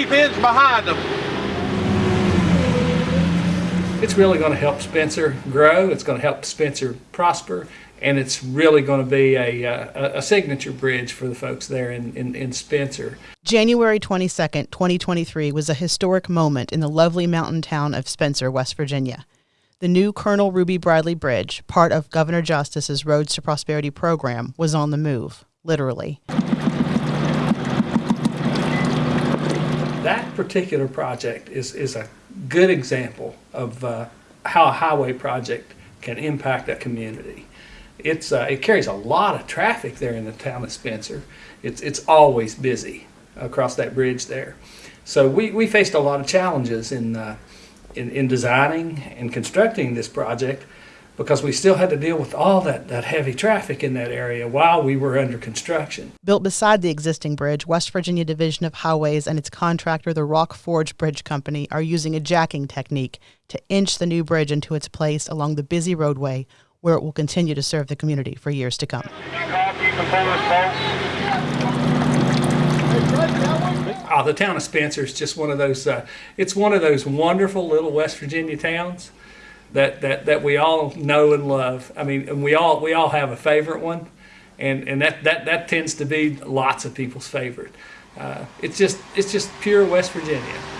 deep ends behind them. It's really going to help Spencer grow. It's going to help Spencer prosper, and it's really going to be a, uh, a, a signature bridge for the folks there in, in, in Spencer. January 22nd, 2023 was a historic moment in the lovely mountain town of Spencer, West Virginia. The new Colonel Ruby Bradley Bridge, part of Governor Justice's Roads to Prosperity program, was on the move, literally. That particular project is, is a good example of uh, how a highway project can impact a community. It's, uh, it carries a lot of traffic there in the town of Spencer. It's, it's always busy across that bridge there. So we, we faced a lot of challenges in, uh, in, in designing and constructing this project because we still had to deal with all that, that heavy traffic in that area while we were under construction. Built beside the existing bridge, West Virginia Division of Highways and its contractor, the Rock Forge Bridge Company, are using a jacking technique to inch the new bridge into its place along the busy roadway where it will continue to serve the community for years to come. Oh, the town of Spencer is just one of those, uh, it's one of those wonderful little West Virginia towns that, that, that we all know and love. I mean, and we all, we all have a favorite one, and, and that, that, that tends to be lots of people's favorite. Uh, it's just, it's just pure West Virginia.